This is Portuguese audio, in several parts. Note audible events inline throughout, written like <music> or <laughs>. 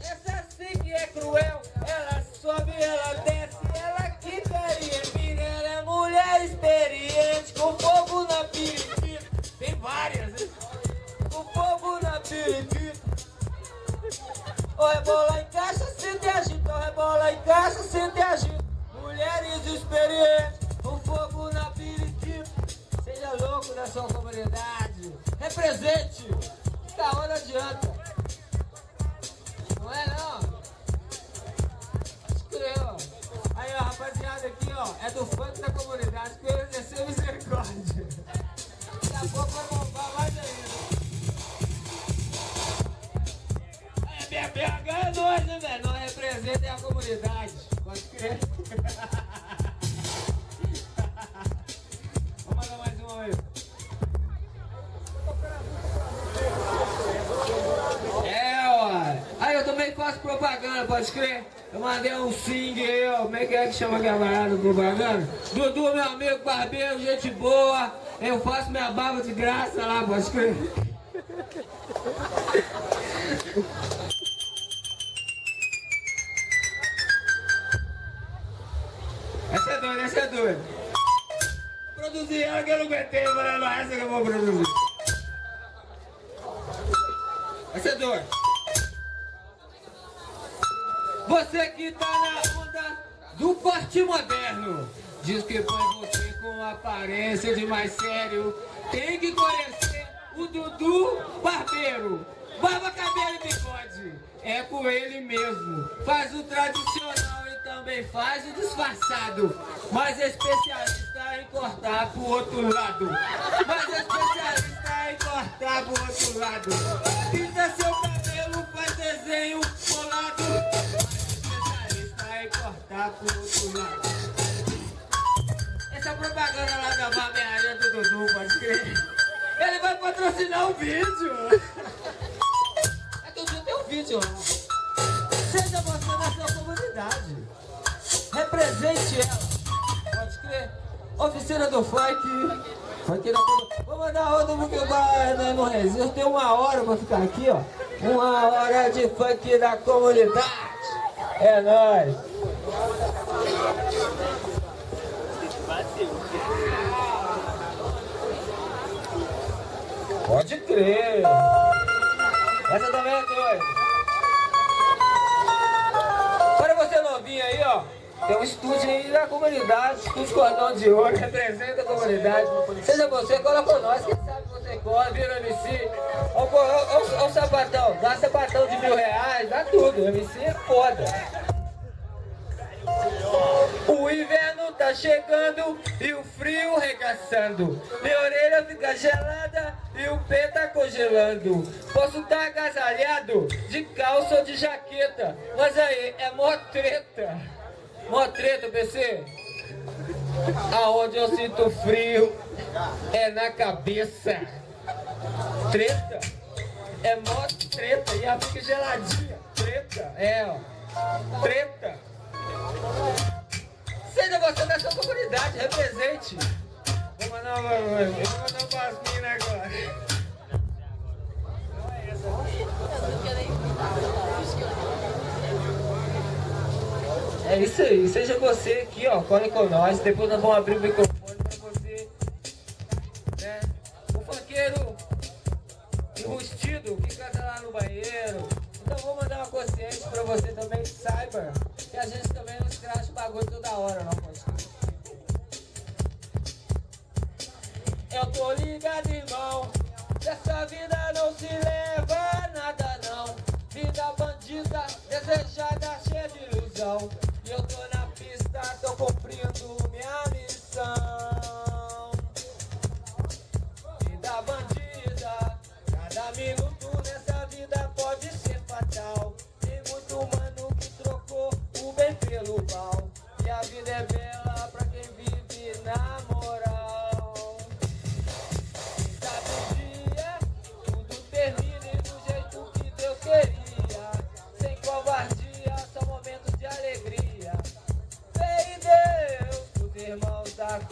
essa sim que é cruel. Ela sobe, ela desce, ela quica e empina. Ela é mulher experiente, com fogo na periquita. Tem várias, hein? Com fogo na periquita. O rebola em caixa, sente agita. O rebola em caixa, sente agita. Mulheres experientes, com fogo na periquita. Seja louco da sua comunidade. Represente. Da hora adianta. Rapaziada aqui ó, é do funk da comunidade que eu exerceu misericórdia. Daqui a pouco vai bombar mais ainda. É, BH é nós, né, velho? Nós representamos a comunidade. Pode crer. <laughs> Vamos mandar mais uma aí. É, ó. Aí eu também faço propaganda, pode crer? Eu mandei um sing aí, ó. Como é que é que chama aquela parada propaganda? Dudu, meu amigo barbeiro, gente boa. Eu faço minha barba de graça lá, pode crer? Essa é doida, essa é doida. Produzi ela que eu não aguentei, falei, não, essa que eu vou produzir. Essa é doida. Você que tá na onda do porte moderno. Diz que foi você com aparência de mais sério. Tem que conhecer o Dudu Barbeiro. Barba, cabelo e bigode. É com ele mesmo. Faz o tradicional e também faz o disfarçado. Mas especialista em cortar pro outro lado. Mas especialista em cortar pro outro lado. Pinta seu cabelo, faz desenho colado pro outro lado. Essa propaganda lá da barbearia do Dudu, pode crer. Ele vai patrocinar o vídeo. É Dudu tem um vídeo. Seja você da sua comunidade. Represente ela. Pode crer. Oficina do funk. Vou mandar outro porque o bar né, não resiste. Tem uma hora pra ficar aqui, ó. Uma hora de funk da comunidade. É nóis. Pode crer. Essa também é doida. Para você novinho aí, ó. Tem um estúdio aí da comunidade, estúdio Cordão de Ouro, representa a comunidade. Seja você, cola com nós, quem sabe você cola, vira MC. Olha o sapatão, dá sapatão de mil reais, dá tudo, MC é foda. O inverno tá chegando e o frio regaçando. Minha orelha fica gelada e o pé tá congelando. Posso tá agasalhado de calça ou de jaqueta Mas aí é mó treta. Mó treta, PC Aonde eu sinto frio é na cabeça. Treta? É mó treta e ela fica geladinha. Treta, é ó. Treta Seja você da sua comunidade, represente. Vou mandar uma, vou mandar um pasminho agora. É isso aí, seja você aqui, ó, colhe com nós, depois nós vamos abrir o microfone pra você, né, o funkeiro enrustido que canta lá no banheiro, então vou mandar uma consciência pra você também, saiba que a gente também não bagulho toda hora, não Eu tô ligado, irmão, dessa vida não se leva nada, não. Vida bandida, desejada, cheia de ilusão. E eu tô na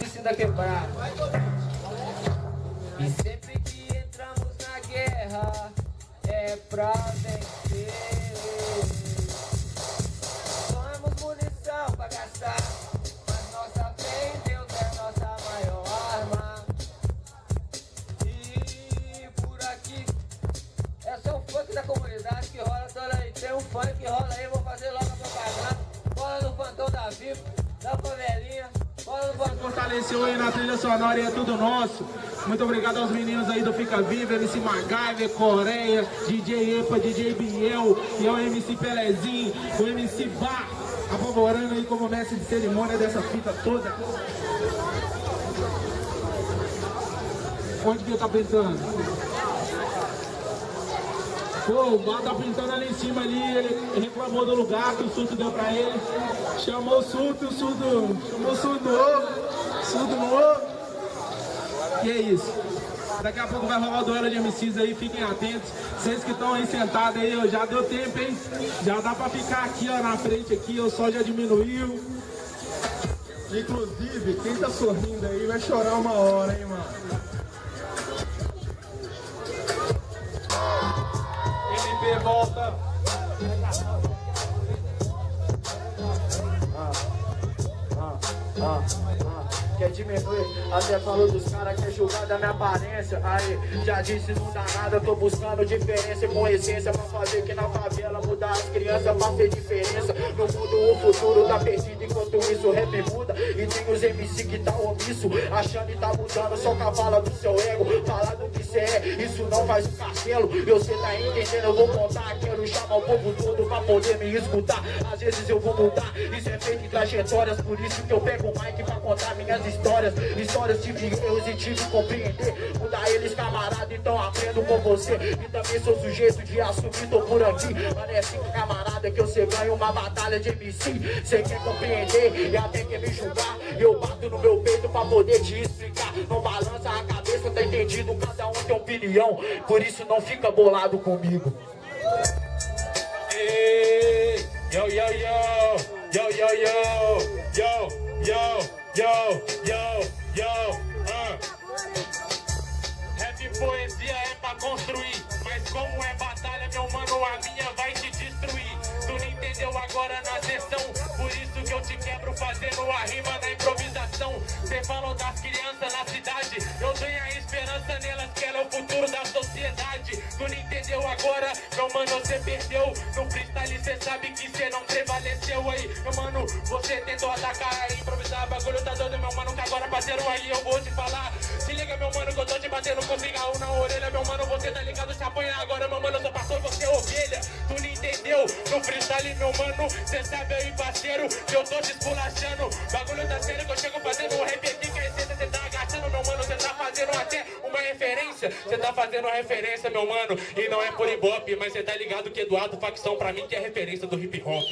irmãos da quebrada. E sempre que entramos na guerra, é pra trilha sonora e é tudo nosso. Muito obrigado aos meninos aí do Fica Viva, MC MacGyver, Coreia, DJ Epa, DJ Biel, e ao MC Pelezinho, o MC Bar, apavorando aí como mestre de cerimônia dessa fita toda. Onde que ele tá pensando? Pô, o Bar tá pintando ali em cima ali, ele reclamou do lugar que o surto deu pra ele. Chamou o surto, o surto, chamou o surto novo, surto novo. E é isso. Daqui a pouco vai rolar o duelo de MCs aí, fiquem atentos. Vocês que estão aí sentados aí, já deu tempo, hein? Já dá pra ficar aqui, ó, na frente aqui, o sol já diminuiu. Inclusive, quem tá sorrindo aí vai chorar uma hora, hein, mano? MP volta. Ah, ah, ah, quer diminuir, até falou dos caras que é julgar da minha aparência. Aí, já disse, não dá nada, tô buscando diferença com essência pra fazer que na favela mudar as crianças pra ser diferença. No mundo o futuro tá perdido, enquanto isso rap muda. E tem os MC que tá omisso, achando que tá mudando, só cavala do seu ego. Falar do que cê é, isso não faz um castelo. E você tá entendendo, eu vou contar, quero chamar o povo todo pra poder me escutar. Às vezes eu vou mudar, isso é feito em trajetórias, por isso que eu pego o mic pra contar minhas histórias. Histórias tive erros e tive que compreender. Mudar eles, camarada, então aprendo com você. E também sou sujeito de assumir, tô por aqui. É assim, camarada, que você ganha uma batalha de MC. Cê quer compreender entender e até quer me julgar. Eu bato no meu peito pra poder te explicar. Não balança a cabeça, tá entendido? Cada um tem opinião. Por isso não fica bolado comigo. Ei, yo, yo, yo. Yo, yo, yo. Yo, yo, yo, yo, yo. Uh. Rap poesia é pra construir Mas como é batalha, meu mano, a minha vai te Entendeu agora na sessão, por isso que eu te quebro fazendo a rima na improvisação. Cê falou das crianças na cidade, eu tenho a esperança nelas que ela é o futuro da sociedade. Tu não entendeu agora, meu mano, cê perdeu. No freestyle cê sabe que cê não prevaleceu aí. Meu mano, você tentou atacar e improvisar, bagulho tá doido, meu mano, que agora parceiro aí eu vou te falar. Se liga, meu mano, que eu tô te batendo com cigarro na orelha, meu mano, você tá ligado, se apanha agora, meu mano, eu sou pastor, você é ovelha. Tu não entendeu? No freestyle, meu mano, cê sabe aí, parceiro, que eu tô te. Bagulho tá sério que eu chego fazendo um rap aqui, a essência cê tá agachando, meu mano, cê tá fazendo até uma referência. Cê tá fazendo uma referência, meu mano, e não é por ibope, mas cê tá ligado que Eduardo Facção pra mim que é referência do hip hop.